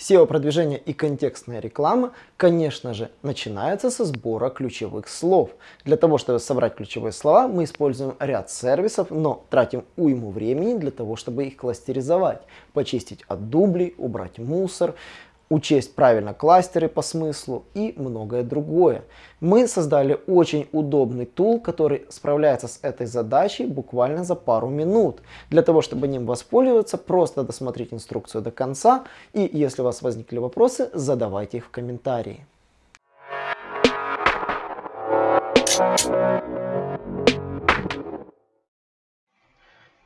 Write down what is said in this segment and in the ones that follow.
SEO-продвижение и контекстная реклама, конечно же, начинается со сбора ключевых слов. Для того, чтобы собрать ключевые слова, мы используем ряд сервисов, но тратим уйму времени для того, чтобы их кластеризовать, почистить от дублей, убрать мусор, учесть правильно кластеры по смыслу и многое другое. Мы создали очень удобный тул, который справляется с этой задачей буквально за пару минут. Для того, чтобы ним воспользоваться, просто досмотрите инструкцию до конца и если у вас возникли вопросы, задавайте их в комментарии.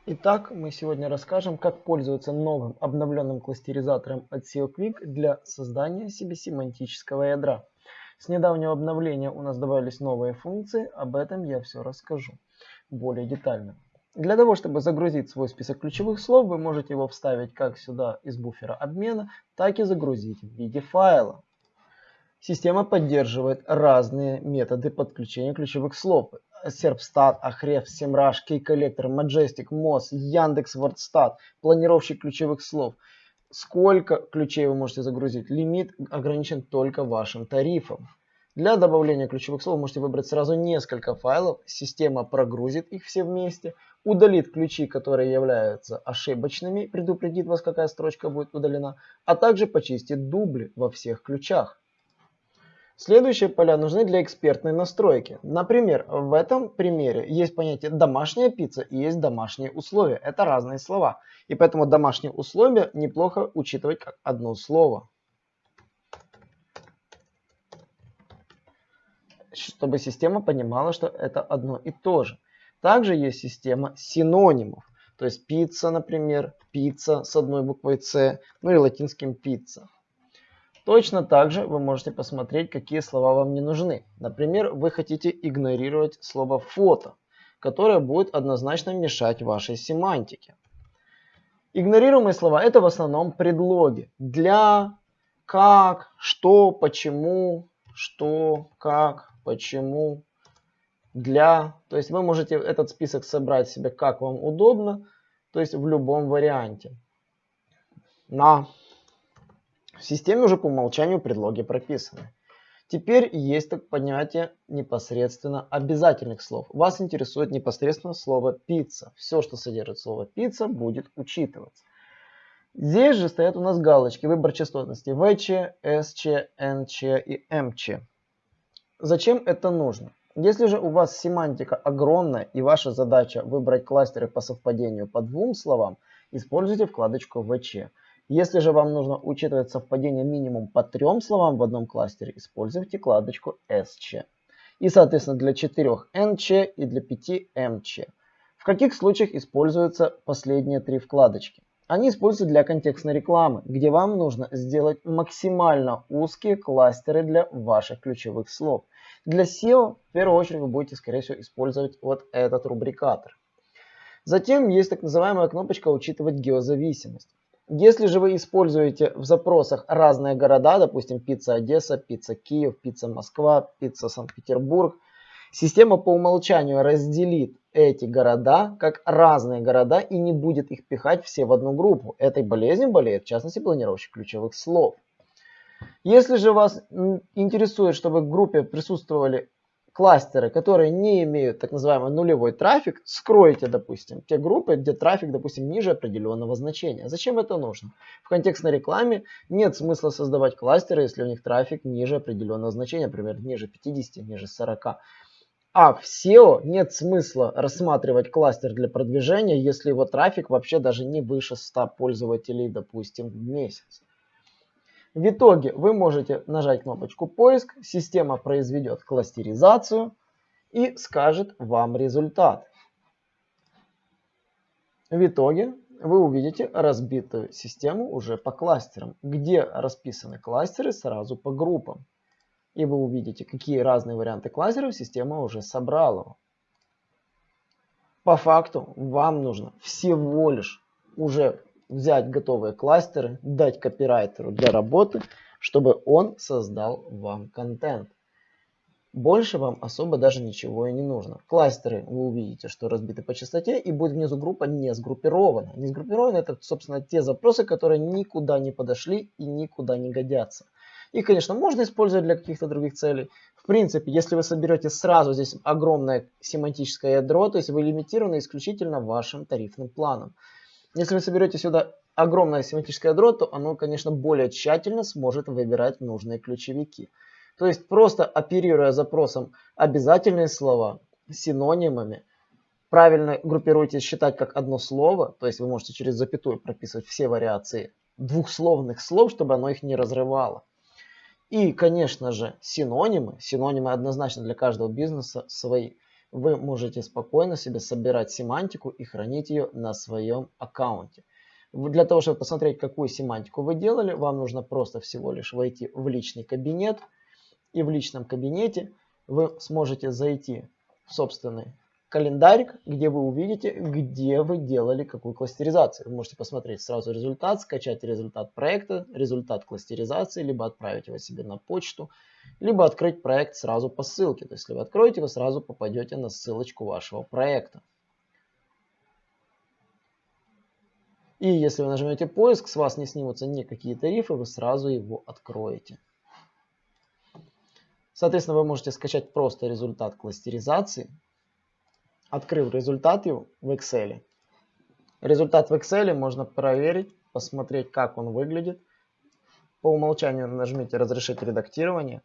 Итак, мы сегодня расскажем, как пользоваться новым обновленным кластеризатором от SEO Quick для создания себе семантического ядра. С недавнего обновления у нас добавились новые функции, об этом я все расскажу более детально. Для того, чтобы загрузить свой список ключевых слов, вы можете его вставить как сюда из буфера обмена, так и загрузить в виде файла. Система поддерживает разные методы подключения ключевых слов. Serpstat, Ahrefs, Semrush, Key-коллектор, Majestic, Moz, Яндекс, WordStat, планировщик ключевых слов. Сколько ключей вы можете загрузить? Лимит ограничен только вашим тарифом. Для добавления ключевых слов можете выбрать сразу несколько файлов. Система прогрузит их все вместе, удалит ключи, которые являются ошибочными, предупредит вас, какая строчка будет удалена, а также почистит дубли во всех ключах. Следующие поля нужны для экспертной настройки. Например, в этом примере есть понятие домашняя пицца и есть домашние условия. Это разные слова. И поэтому домашние условия неплохо учитывать как одно слово. Чтобы система понимала, что это одно и то же. Также есть система синонимов. То есть пицца, например, пицца с одной буквой С, ну и латинским пицца. Точно так же вы можете посмотреть, какие слова вам не нужны. Например, вы хотите игнорировать слово фото, которое будет однозначно мешать вашей семантике. Игнорируемые слова это в основном предлоги. Для, как, что, почему, что, как, почему, для. То есть вы можете этот список собрать себе как вам удобно, то есть в любом варианте. На. В системе уже по умолчанию предлоги прописаны. Теперь есть так понятие непосредственно обязательных слов. Вас интересует непосредственно слово пицца. Все, что содержит слово пицца, будет учитываться. Здесь же стоят у нас галочки, выбор частотности ВЧ, СЧ, НЧ и МЧ. Зачем это нужно? Если же у вас семантика огромная и ваша задача выбрать кластеры по совпадению по двум словам, используйте вкладочку ВЧ. Если же вам нужно учитывать совпадение минимум по трем словам в одном кластере, используйте вкладочку SC. И, соответственно, для 4 NC и для 5 MC. В каких случаях используются последние три вкладочки? Они используются для контекстной рекламы, где вам нужно сделать максимально узкие кластеры для ваших ключевых слов. Для SEO в первую очередь вы будете, скорее всего, использовать вот этот рубрикатор. Затем есть так называемая кнопочка «Учитывать геозависимость». Если же вы используете в запросах разные города, допустим, пицца Одесса, пицца Киев, пицца Москва, пицца Санкт-Петербург, система по умолчанию разделит эти города как разные города и не будет их пихать все в одну группу. Этой болезнью болеет, в частности, планировщик ключевых слов. Если же вас интересует, чтобы в группе присутствовали кластеры, которые не имеют так называемый нулевой трафик, скройте, допустим, те группы, где трафик, допустим, ниже определенного значения. Зачем это нужно? В контекстной рекламе нет смысла создавать кластеры, если у них трафик ниже определенного значения, например, ниже 50, ниже 40. А в SEO нет смысла рассматривать кластер для продвижения, если его трафик вообще даже не выше 100 пользователей, допустим, в месяц. В итоге вы можете нажать кнопочку поиск, система произведет кластеризацию и скажет вам результат. В итоге вы увидите разбитую систему уже по кластерам, где расписаны кластеры сразу по группам. И вы увидите, какие разные варианты кластеров система уже собрала. По факту вам нужно всего лишь уже взять готовые кластеры, дать копирайтеру для работы, чтобы он создал вам контент. Больше вам особо даже ничего и не нужно. Кластеры вы увидите, что разбиты по частоте и будет внизу группа не сгруппирована. Не сгруппирована это, собственно, те запросы, которые никуда не подошли и никуда не годятся. И, конечно, можно использовать для каких-то других целей. В принципе, если вы соберете сразу здесь огромное семантическое ядро, то есть вы лимитированы исключительно вашим тарифным планом. Если вы соберете сюда огромное семантическое ядро, то оно, конечно, более тщательно сможет выбирать нужные ключевики. То есть просто оперируя запросом обязательные слова синонимами, правильно группируйте считать как одно слово, то есть вы можете через запятую прописывать все вариации двухсловных слов, чтобы оно их не разрывало. И, конечно же, синонимы. Синонимы однозначно для каждого бизнеса свои. Вы можете спокойно себе собирать семантику и хранить ее на своем аккаунте. Для того, чтобы посмотреть, какую семантику вы делали, вам нужно просто всего лишь войти в личный кабинет – и в личном кабинете вы сможете зайти в собственный календарик, где вы увидите, где вы делали какую кластеризацию. Вы можете посмотреть сразу результат, скачать результат проекта, результат кластеризации, либо отправить его себе на почту, либо открыть проект сразу по ссылке. То есть, если вы откроете, вы сразу попадете на ссылочку вашего проекта. И если вы нажмете поиск, с вас не снимутся никакие тарифы, вы сразу его откроете. Соответственно, вы можете скачать просто результат кластеризации, открыв результат в Excel. Результат в Excel можно проверить, посмотреть, как он выглядит. По умолчанию нажмите «Разрешить редактирование».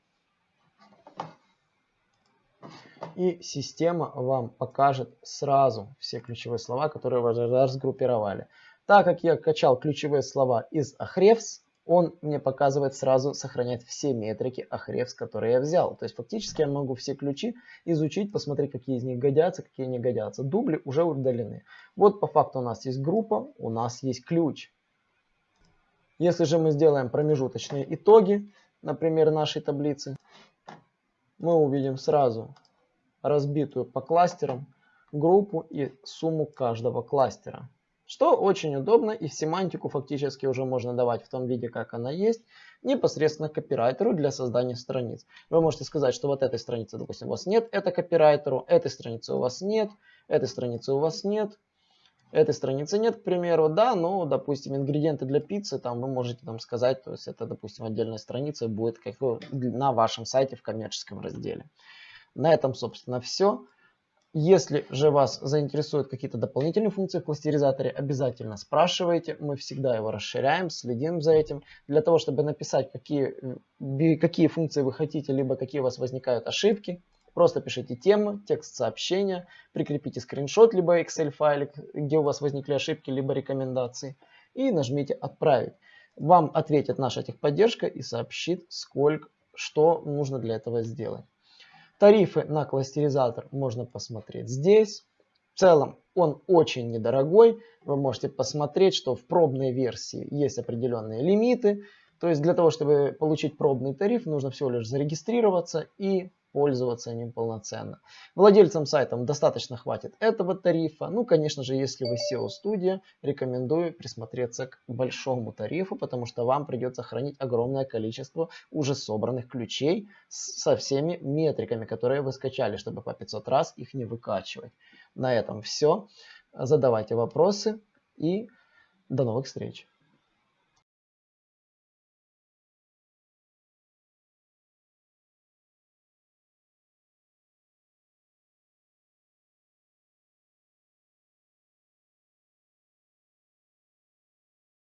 И система вам покажет сразу все ключевые слова, которые вы разгруппировали. Так как я качал ключевые слова из Ahrefs, он мне показывает сразу сохранять все метрики Ahrefs, которые я взял. То есть фактически я могу все ключи изучить, посмотреть, какие из них годятся, какие не годятся. Дубли уже удалены. Вот по факту у нас есть группа, у нас есть ключ. Если же мы сделаем промежуточные итоги, например, нашей таблицы, мы увидим сразу разбитую по кластерам группу и сумму каждого кластера. Что очень удобно и семантику фактически уже можно давать в том виде, как она есть, непосредственно копирайтеру для создания страниц. Вы можете сказать, что вот этой страницы, допустим, у вас нет, это копирайтеру, этой страницы у вас нет, этой страницы у вас нет, этой страницы нет, к примеру, да, но, допустим, ингредиенты для пиццы, там вы можете там сказать, то есть это, допустим, отдельная страница будет как на вашем сайте в коммерческом разделе. На этом, собственно, все. Если же вас заинтересуют какие-то дополнительные функции в кластеризаторе, обязательно спрашивайте. Мы всегда его расширяем, следим за этим. Для того, чтобы написать, какие, какие функции вы хотите, либо какие у вас возникают ошибки, просто пишите тему, текст сообщения, прикрепите скриншот, либо Excel файлик, где у вас возникли ошибки, либо рекомендации, и нажмите «Отправить». Вам ответит наша техподдержка и сообщит, сколько, что нужно для этого сделать. Тарифы на кластеризатор можно посмотреть здесь. В целом он очень недорогой. Вы можете посмотреть, что в пробной версии есть определенные лимиты. То есть для того, чтобы получить пробный тариф, нужно всего лишь зарегистрироваться и пользоваться ним полноценно. Владельцам сайта достаточно хватит этого тарифа. Ну, конечно же, если вы SEO-студия, рекомендую присмотреться к большому тарифу, потому что вам придется хранить огромное количество уже собранных ключей со всеми метриками, которые вы скачали, чтобы по 500 раз их не выкачивать. На этом все. Задавайте вопросы и до новых встреч.